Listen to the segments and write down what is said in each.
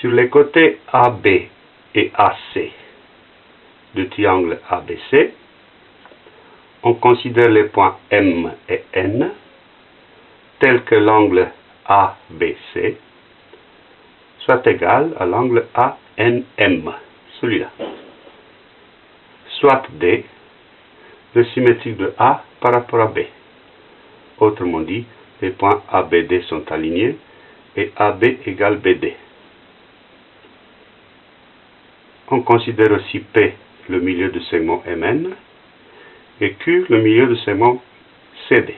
Sur les côtés AB et AC du triangle ABC, on considère les points M et N tels que l'angle ABC soit égal à l'angle ANM, celui-là. Soit D, le symétrique de A par rapport à B. Autrement dit, les points ABD sont alignés et AB égale BD. On considère aussi P le milieu du segment MN et Q le milieu du segment CD.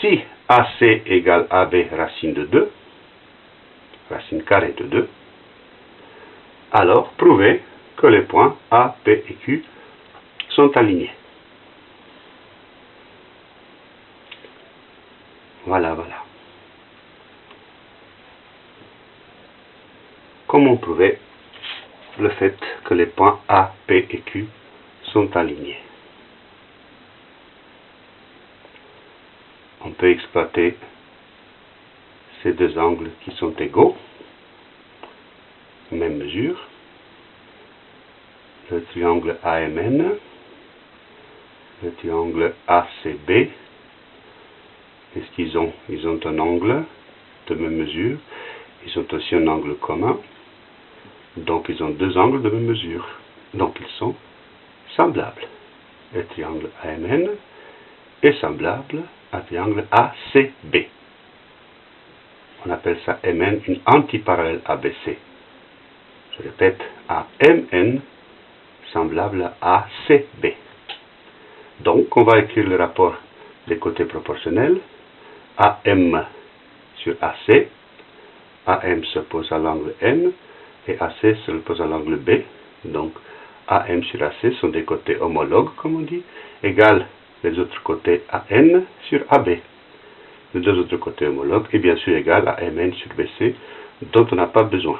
Si AC égale AB racine de 2, racine carrée de 2, alors prouvez que les points A, P et Q sont alignés. Voilà, voilà. Comment prouver le fait que les points A, P et Q sont alignés. On peut exploiter ces deux angles qui sont égaux, même mesure, le triangle AMN, le triangle ACB, est-ce qu'ils ont Ils ont un angle de même mesure, ils ont aussi un angle commun, donc ils ont deux angles de même mesure, donc ils sont semblables. Le triangle AMN est semblable à triangle ACB on appelle ça Mn une antiparallèle ABC. Je répète, AMN semblable à ACB. Donc, on va écrire le rapport des côtés proportionnels. AM sur AC. AM se pose à l'angle N et AC se pose à l'angle B. Donc, AM sur AC sont des côtés homologues, comme on dit, égal les autres côtés AN sur AB les deux autres côtés homologues est bien sûr égal à Mn sur Bc, dont on n'a pas besoin.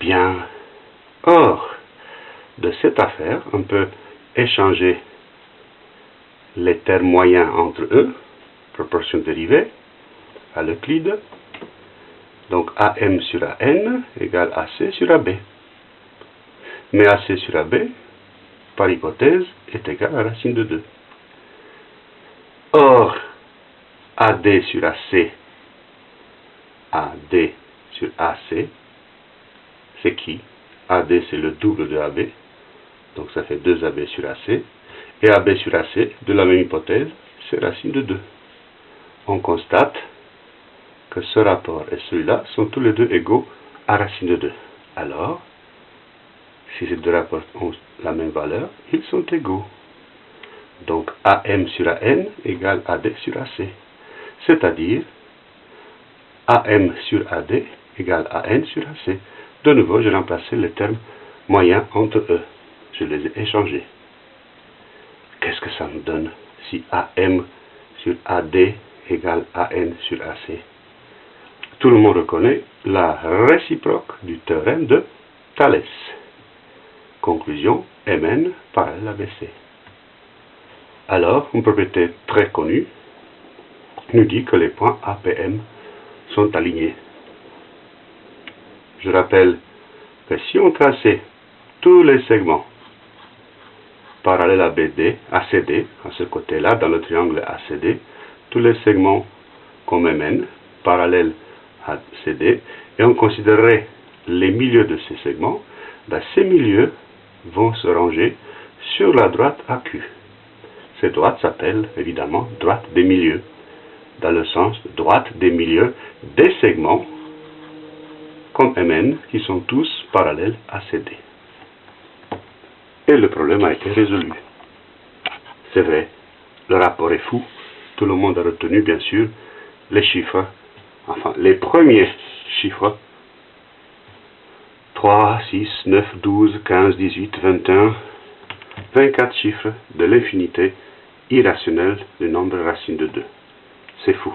Bien. Or, de cette affaire, on peut échanger les termes moyens entre eux, proportion dérivée, à l'Euclide. Donc AM sur AN égale AC sur AB. Mais AC sur AB, par hypothèse, est égal à racine de 2. Or, AD sur AC, AD sur AC, c'est qui? AD c'est le double de AB, donc ça fait 2AB sur AC, et AB sur AC, de la même hypothèse, c'est racine de 2. On constate que ce rapport et celui-là sont tous les deux égaux à racine de 2. Alors, si ces deux rapports ont la même valeur, ils sont égaux. Donc AM sur AN égale AD sur AC c'est-à-dire AM sur AD égale AN sur AC. De nouveau, j'ai remplacé les termes moyens entre eux. Je les ai échangés. Qu'est-ce que ça me donne si AM sur AD égale AN sur AC? Tout le monde reconnaît la réciproque du théorème de Thalès. Conclusion, Mn parallèle à BC. Alors, une propriété très connue nous dit que les points APM sont alignés. Je rappelle que si on traçait tous les segments parallèles à BD, ACD, à ce côté-là, dans le triangle ACD, tous les segments comme MN, parallèles à CD, et on considérerait les milieux de ces segments, ben, ces milieux vont se ranger sur la droite AQ. Cette droite s'appelle évidemment droite des milieux dans le sens droite des milieux des segments comme Mn qui sont tous parallèles à CD. Et le problème a été résolu. C'est vrai, le rapport est fou. Tout le monde a retenu, bien sûr, les chiffres, enfin, les premiers chiffres 3, 6, 9, 12, 15, 18, 21, 24 chiffres de l'infinité irrationnelle du nombre racine de 2. C'est fou.